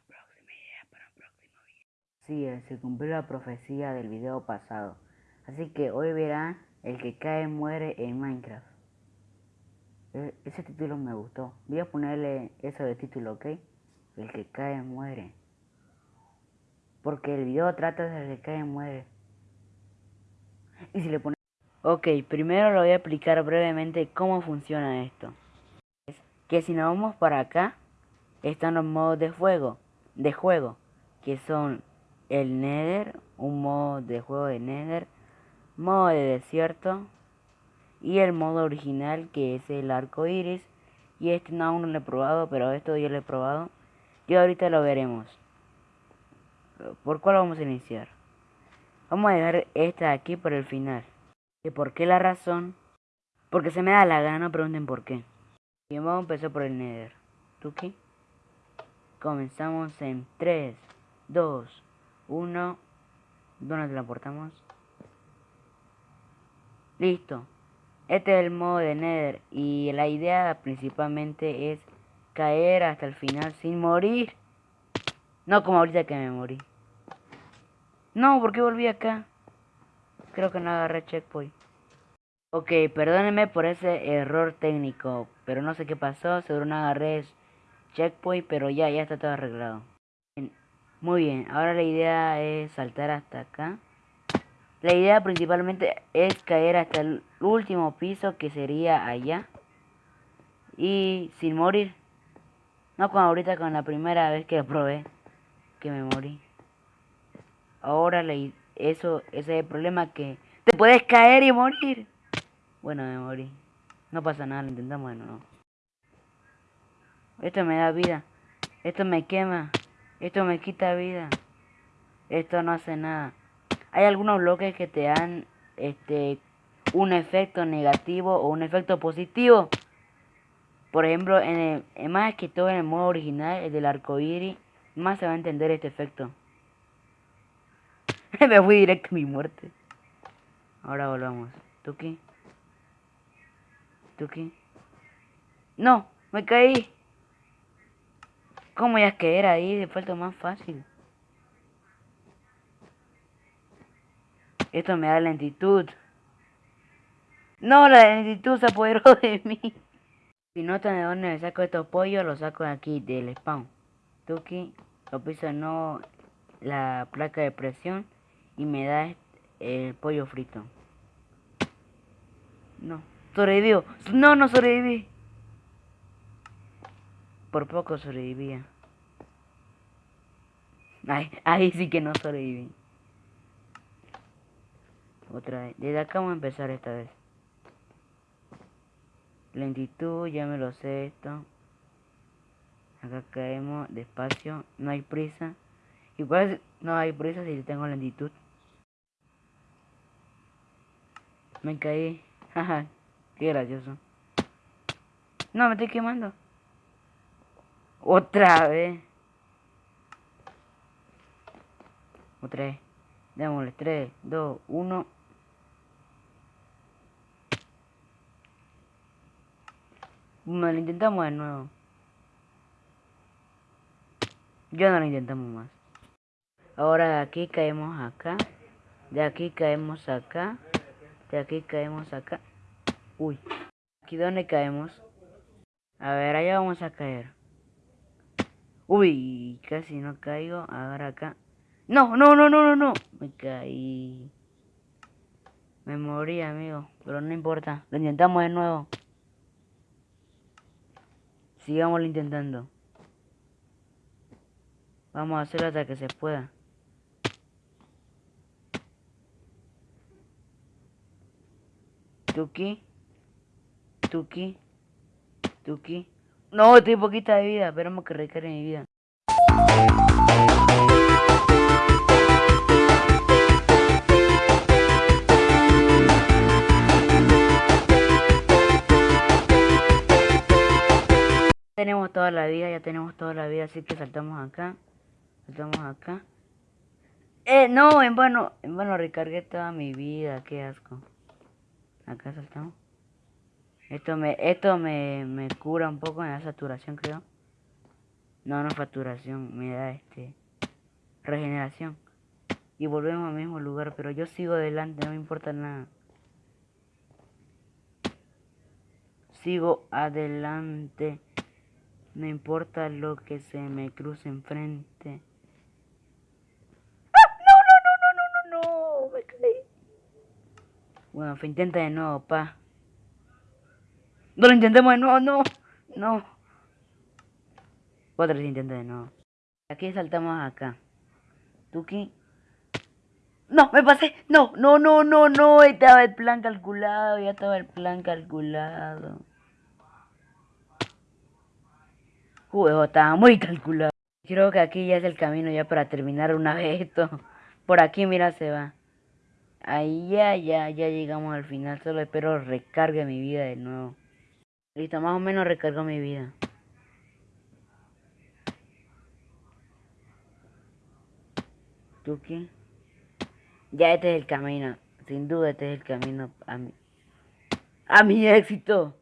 próxima idea para un próximo video. Sí, eh, se cumplió la profecía del video pasado. Así que hoy verán el que cae muere en Minecraft. E, ese título me gustó. Voy a ponerle eso de título, ¿ok? El que cae muere. Porque el video trata de que cae muere. Y si le pone... Ok, primero lo voy a explicar brevemente cómo funciona esto. Es que si nos vamos para acá, están los modos de juego, de juego, que son el Nether, un modo de juego de Nether, modo de desierto y el modo original que es el arco iris. Y este no aún no lo he probado, pero esto yo lo he probado. Y ahorita lo veremos. ¿Por cuál vamos a iniciar? Vamos a dejar esta aquí por el final. ¿Y por qué la razón? Porque se me da la gana, pregunten por qué. Y vamos a empezar por el Nether. ¿Tuki? Comenzamos en 3, 2, 1. ¿Dónde transportamos? Listo. Este es el modo de Nether y la idea principalmente es caer hasta el final sin morir. No como ahorita que me morí. No, ¿por qué volví acá? Creo que no agarré checkpoint. Ok, perdónenme por ese error técnico, pero no sé qué pasó, seguro no agarré checkpoint, pero ya, ya está todo arreglado. Muy bien, ahora la idea es saltar hasta acá. La idea principalmente es caer hasta el último piso que sería allá. Y sin morir. No como ahorita con la primera vez que probé que me morí. Ahora le, eso, ese es el problema que te puedes caer y morir. Bueno, me morí. No pasa nada, lo intentamos de nuevo. Esto me da vida. Esto me quema. Esto me quita vida. Esto no hace nada. Hay algunos bloques que te dan este un efecto negativo o un efecto positivo. Por ejemplo, en el, más que todo en el modo original, el del arco iris, más se va a entender este efecto. Me fui directo a mi muerte. Ahora volvamos. ¿Tuki? ¿Tuki? No, me caí. ¿Cómo ya que era ahí? De falta más fácil. Esto me da lentitud. No, la lentitud se apoderó de mí. Si notan de dónde me saco estos pollos, los saco de aquí, del spawn. Tuki, lo piso no la placa de presión y me da el pollo frito. No, sobrevivió. No, no sobreviví. Por poco sobrevivía. Ay, ahí sí que no sobreviví. Otra vez. Desde acá vamos a empezar esta vez. Lentitud, ya me lo sé esto. Acá caemos despacio. No hay prisa. Igual no hay prisa si tengo lentitud. Me caí. Jaja, qué gracioso. No, me estoy quemando. Otra vez. Otra vez. Démosle 3, 2, 1. Bueno, lo intentamos de nuevo. Ya no lo intentamos más. Ahora de aquí caemos acá. De aquí caemos acá. De aquí caemos acá. Uy. ¿Aquí dónde caemos? A ver, allá vamos a caer. Uy, casi no caigo. Ahora acá. No, no, no, no, no, no. Me caí. Me morí, amigo. Pero no importa. Lo intentamos de nuevo. Sigámoslo intentando. Vamos a hacerlo hasta que se pueda. Tuki. Tuki. Tuki. No, estoy poquita de vida. Esperamos que recargue mi vida. Tenemos toda la vida, ya tenemos toda la vida, así que saltamos acá. Saltamos acá. Eh, no, en vano, en vano recargué toda mi vida, qué asco. Acá saltamos. Esto me, esto me, me cura un poco en la saturación, creo. No, no facturación, me da este regeneración. Y volvemos al mismo lugar, pero yo sigo adelante, no me importa nada. Sigo adelante. No importa lo que se me cruce enfrente. ¡Ah! No, no, no, no, no, no, no, me caí. Bueno, intenta de nuevo, pa. No lo intentemos de nuevo, no, no. Otra vez intenta de nuevo. Aquí saltamos acá. Tuki. No, me pasé. No, no, no, no, no. Estaba el plan calculado. Ya estaba el plan calculado. Juego estaba muy calculado. Creo que aquí ya es el camino ya para terminar una vez esto. Por aquí, mira, se va. Ahí ya, ya, ya llegamos al final. Solo espero recargue mi vida de nuevo. Listo, más o menos recargo mi vida. Tuki. Ya este es el camino. Sin duda este es el camino a mi, a mi éxito.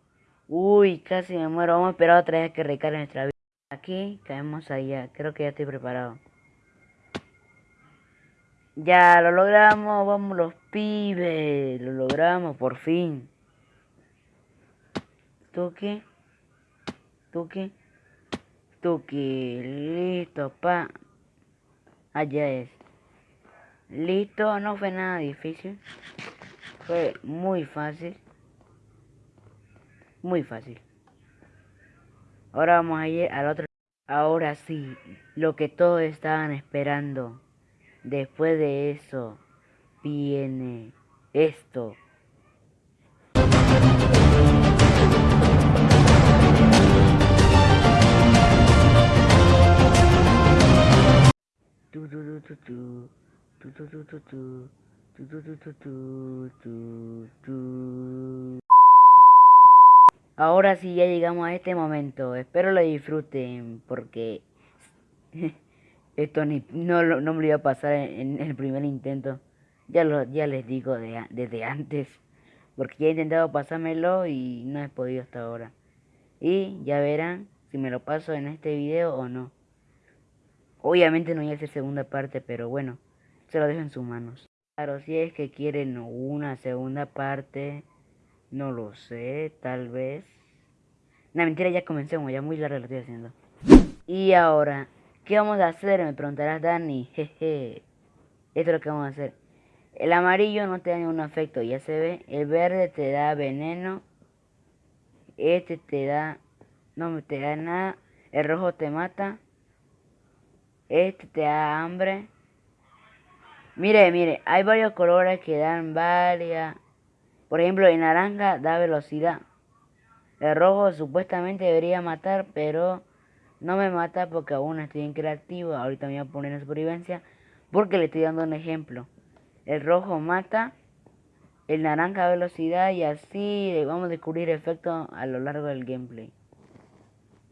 Uy, casi me muero. Vamos a esperar otra vez que recargue nuestra vida. Aquí caemos allá. Creo que ya estoy preparado. Ya lo logramos. Vamos los pibes. Lo logramos por fin. Tuki. Tuki. Tuki. Listo, pa. Allá es. Listo, no fue nada difícil. Fue muy fácil. Muy fácil. Ahora vamos a ir al otro. Ahora sí, lo que todos estaban esperando. Después de eso, viene esto. Ahora sí ya llegamos a este momento. Espero lo disfruten porque esto ni, no, no me lo iba a pasar en, el primer intento. Ya, lo, ya les digo desde antes. Porque ya he intentado pasármelo y no he podido hasta ahora. Y ya verán si me lo paso en este video o no. Obviamente no voy a hacer segunda parte, pero bueno, se lo dejo en sus manos. Claro, si es que quieren una segunda parte, no lo sé, tal vez. No, mentira, ya comencemos, ya muy larga lo estoy haciendo. Y ahora, ¿qué vamos a hacer? Me preguntarás, Dani. Jeje. Esto es lo que vamos a hacer. El amarillo no te da ningún efecto, ya se ve. El verde te da veneno. Este te da... No te da nada. El rojo te mata. Este te da hambre. Mire, mire, hay varios colores que dan varias. Por ejemplo, el naranja da velocidad. El rojo supuestamente debería matar, pero no me mata porque aún estoy en creativo. Ahorita me voy a poner en supervivencia porque le estoy dando un ejemplo. El rojo mata, el naranja velocidad y así vamos a descubrir efectos a lo largo del gameplay.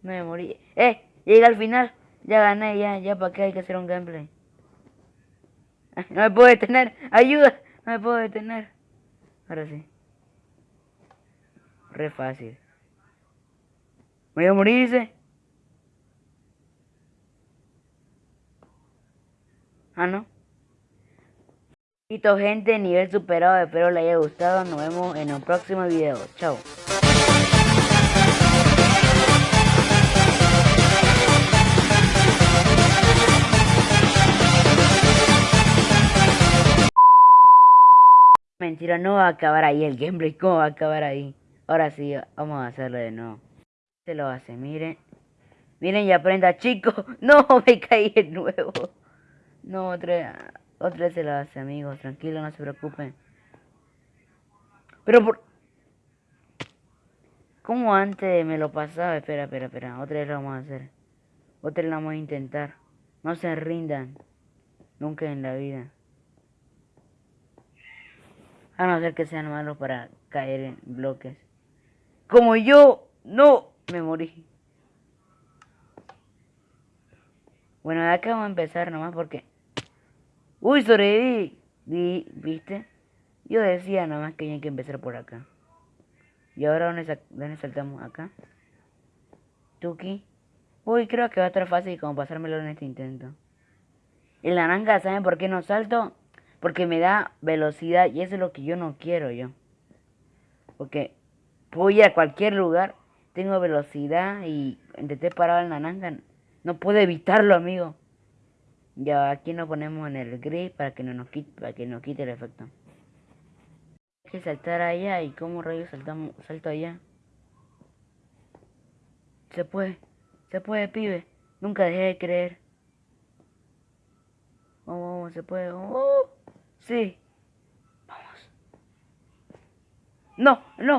Me morí. ¡Eh! Llega al final. Ya gané, ya, ya para qué hay que hacer un gameplay. No me puedo detener. Ayuda. No me puedo detener. Ahora sí. Re fácil. Voy a morir, dice. Ah, no. Listo, gente. Nivel superado. Espero les haya gustado. Nos vemos en un próximo video. Chao. Mentira, no va a acabar ahí el gameplay. ¿Cómo va a acabar ahí? Ahora sí, vamos a hacerlo de nuevo. Se lo hace, miren. Miren y aprenda, chicos. No, me caí de nuevo. No, otra, otra se lo hace, amigos. Tranquilo, no se preocupen. Pero por... ¿Cómo antes me lo pasaba? Espera, espera, espera. Otra vez lo vamos a hacer. Otra vez lo vamos a intentar. No se rindan. Nunca en la vida. A no ser que sean malos para caer en bloques. Como yo, no, me morí. Bueno, de acá vamos a empezar nomás porque... Uy, sobreviví. ¿Viste? Yo decía nomás que hay que empezar por acá. Y ahora, ¿dónde, saltamos? Acá. Tuki. Uy, creo que va a estar fácil como pasármelo en este intento. El naranja, ¿saben por qué no salto? Porque me da velocidad y eso es lo que yo no quiero yo. Porque voy a cualquier lugar, tengo velocidad y intenté parar el naranja. No puedo evitarlo, amigo. Ya aquí nos ponemos en el gris para que no nos quite, para que quite el efecto. Hay que saltar allá y cómo rayos saltamos, salto allá. Se puede, se puede, pibe. Nunca dejé de creer. Vamos, se puede. Oh, sí. Vamos. No, no.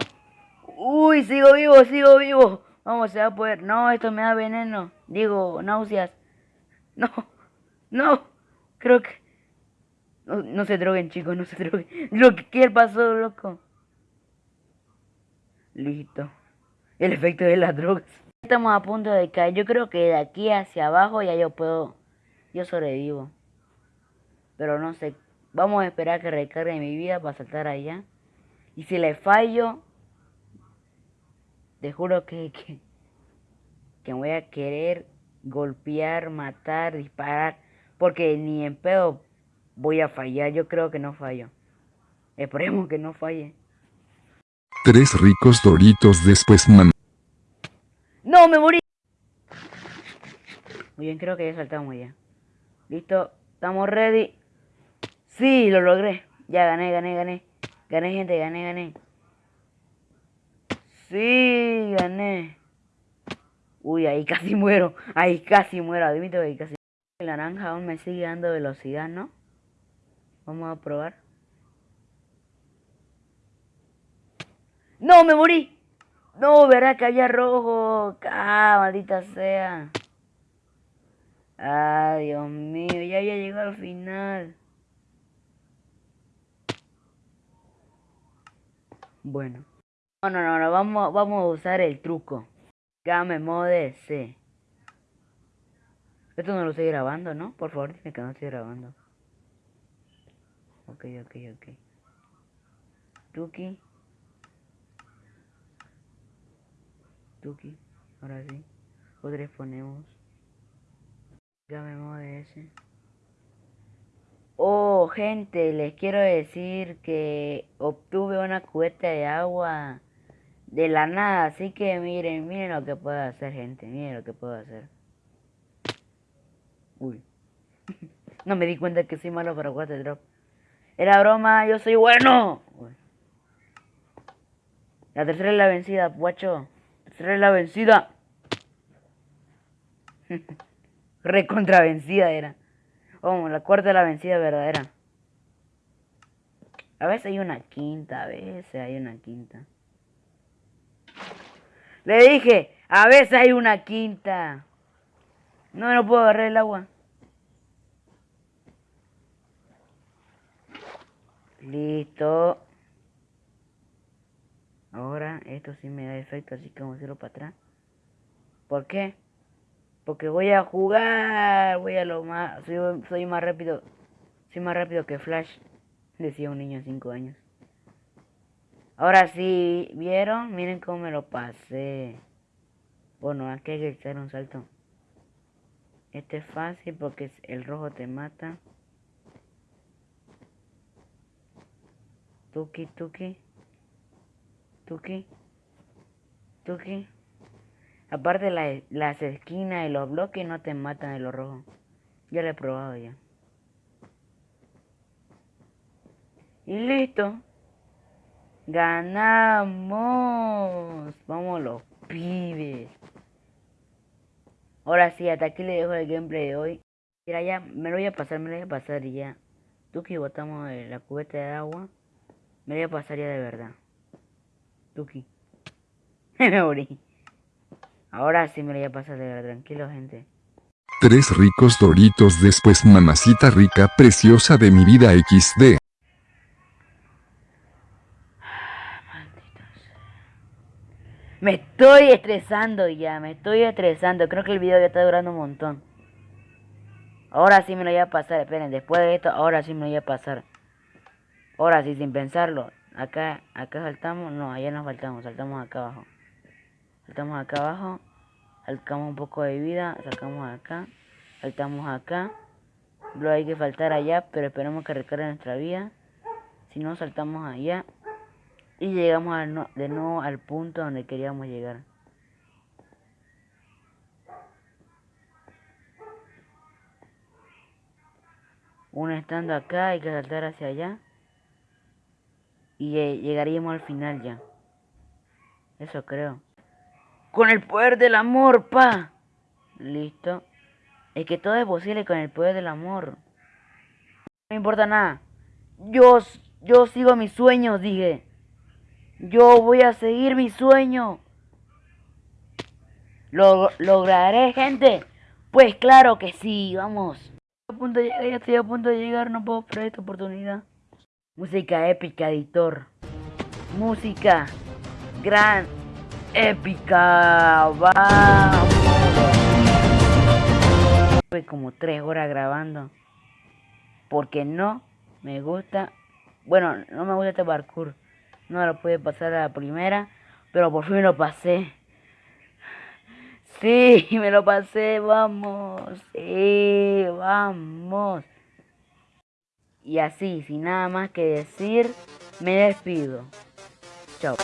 Uy, sigo vivo, sigo vivo. Vamos, se va a poder. No, esto me da veneno. Digo, náuseas. No, no. Creo que... No, no se droguen, chicos, no se droguen. Lo que ¿qué pasó, loco. Listo. El efecto de las drogas. Estamos a punto de caer. Yo creo que de aquí hacia abajo ya yo puedo... Yo sobrevivo. Pero no sé. Vamos a esperar que recargue mi vida para saltar allá. Y si le fallo... Te juro que... Que, que voy a querer golpear, matar, disparar. Porque ni en pedo voy a fallar. Yo creo que no fallo. Esperemos que no falle. Tres ricos doritos después man. ¡No, me morí! Muy bien, creo que ya saltamos ya. Listo, estamos ready. Sí, lo logré. Ya gané, gané, gané. Gané, gente, gané, gané. Sí, gané. Uy, ahí casi muero. Ahí casi muero. Admito que ahí casi El naranja aún me sigue dando velocidad, ¿no? Vamos a probar. ¡No, me morí! No, verá que había rojo. Ah, maldita sea. Ah, Dios mío, ya había llegado al final. Bueno. No, no, no, no, vamos, vamos a usar el truco. Game mode C. Esto no lo estoy grabando, ¿no? Por favor, dime que no estoy grabando. Ok, ok, ok. Tuki. Tuki. Ahora sí. Otra ponemos. Llamemos de ese. Gente, les quiero decir que obtuve una cubeta de agua de la nada. Así que miren, miren lo que puedo hacer, gente. Miren lo que puedo hacer. Uy. no me di cuenta que soy malo para water drop. Era broma, yo soy bueno. Uy. La tercera es la vencida, guacho. La tercera es la vencida. Recontra vencida era. Oh, la cuarta es la vencida verdadera. A veces hay una quinta, a veces hay una quinta. Le dije, a veces hay una quinta. No, no puedo agarrar el agua. Listo. Ahora esto sí me da efecto, así que vamos a hacerlo para atrás. ¿Por qué? Porque voy a jugar, voy a lo más, soy, soy más rápido, soy más rápido que Flash, decía un niño de 5 años. Ahora sí, ¿vieron? Miren cómo me lo pasé. Bueno, hay que echar un salto. Este es fácil porque el rojo te mata. Tuki, tuki. Tuki. Tuki. Aparte la, las esquinas y los bloques no te matan de lo rojo. Ya lo he probado ya. Y listo. Ganamos. Vamos los pibes. Ahora sí, hasta aquí le dejo el gameplay de hoy. Mira, ya me lo voy a pasar, me lo voy a pasar y ya. Tuki botamos la cubeta de agua. Me lo voy a pasar ya de verdad. Tuki. me morí. Ahora sí me lo voy a pasar de verdad, tranquilo gente. Tres ricos doritos después mamacita rica preciosa de mi vida XD. Me estoy estresando ya, me estoy estresando. Creo que el video ya está durando un montón. Ahora sí me lo voy a pasar, esperen, después de esto, ahora sí me lo voy a pasar. Ahora sí, sin pensarlo. Acá, acá saltamos, no, allá nos faltamos, saltamos acá abajo. Saltamos acá abajo. Sacamos un poco de vida, sacamos acá, saltamos acá. Luego hay que faltar allá, pero esperamos que recargue nuestra vida. Si no, saltamos allá. Y llegamos de nuevo al punto donde queríamos llegar. Uno estando acá, hay que saltar hacia allá. Y llegaríamos al final ya. Eso creo. Con el poder del amor, pa. Listo. Es que todo es posible con el poder del amor. No me importa nada. Yo, yo sigo mis sueños, dije. Yo voy a seguir mi sueño. ¿Lo lograré, gente? Pues claro que sí, vamos. Estoy a punto de llegar, ya estoy a punto de llegar, no puedo perder esta oportunidad. Música épica, editor. Música gran, épica. Vamos. Estuve como tres horas grabando. Porque no me gusta. Bueno, no me gusta este parkour. No lo pude pasar a la primera. Pero por fin lo pasé. Sí, me lo pasé, vamos. Sí, vamos. Y así, sin nada más que decir, me despido. Chao.